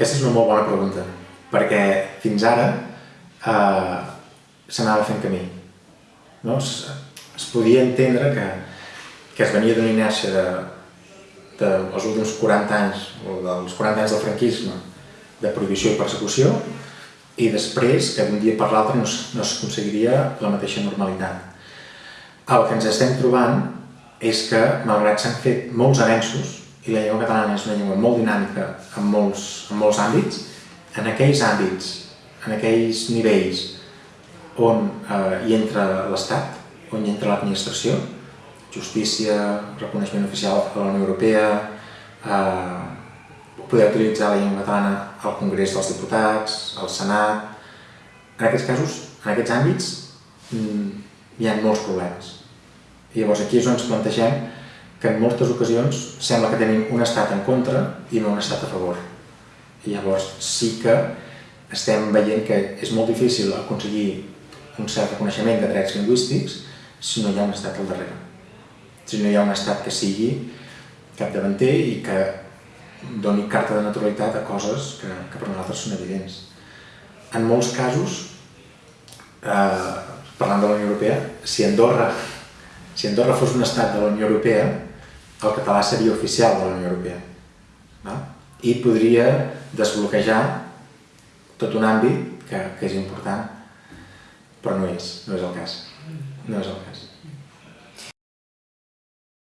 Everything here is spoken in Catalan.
Aquesta és una molt bona pregunta, perquè fins ara eh, s'anava fent camí. No? Es, es podia entendre que, que es venia d'una inèrcia de, dels últims 40 anys, o dels 40 anys del franquisme, de prohibició i persecució, i després que d'un dia per l'altre no, es- no s'aconseguiria la mateixa normalitat. El que ens estem trobant és que, malgrat s'han fet molts avenços, i la llengua catalana és una llengua molt dinàmica en molts, en molts àmbits, en aquells àmbits, en aquells nivells on eh, hi entra l'Estat, on hi entra l'administració, justícia, reconeixement oficial de la Unió Europea, eh, poder utilitzar la llengua catalana al Congrés dels Diputats, al Senat... En aquests casos, en aquests àmbits, mm, hi ha molts problemes. I llavors aquí és on ens plantegem que en moltes ocasions sembla que tenim un estat en contra i no un estat a favor. I llavors sí que estem veient que és molt difícil aconseguir un cert reconeixement de drets lingüístics si no hi ha un estat al darrere. Si no hi ha un estat que sigui capdavanter i que doni carta de naturalitat a coses que, que per nosaltres són evidents. En molts casos, eh, parlant de la Unió Europea, si Andorra, si Andorra fos un estat de la Unió Europea, el català seria oficial de la Unió Europea. Va? I podria desbloquejar tot un àmbit que, que és important, però no és, no és el cas. No és el cas.